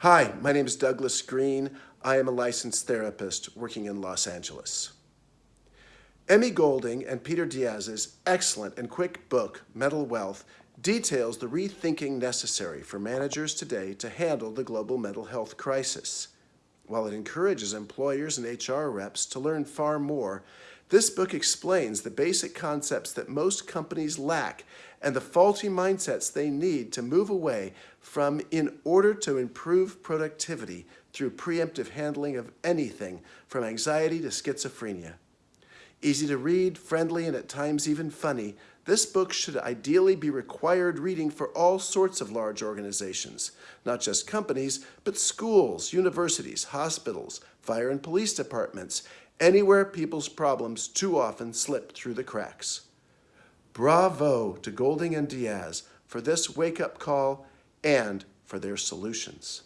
Hi, my name is Douglas Green. I am a licensed therapist working in Los Angeles. Emmy Golding and Peter Diaz's excellent and quick book, Mental Wealth, details the rethinking necessary for managers today to handle the global mental health crisis. While it encourages employers and HR reps to learn far more, this book explains the basic concepts that most companies lack and the faulty mindsets they need to move away from in order to improve productivity through preemptive handling of anything from anxiety to schizophrenia. Easy to read, friendly, and at times even funny, this book should ideally be required reading for all sorts of large organizations, not just companies, but schools, universities, hospitals, fire and police departments, anywhere people's problems too often slip through the cracks. Bravo to Golding and Diaz for this wake-up call and for their solutions.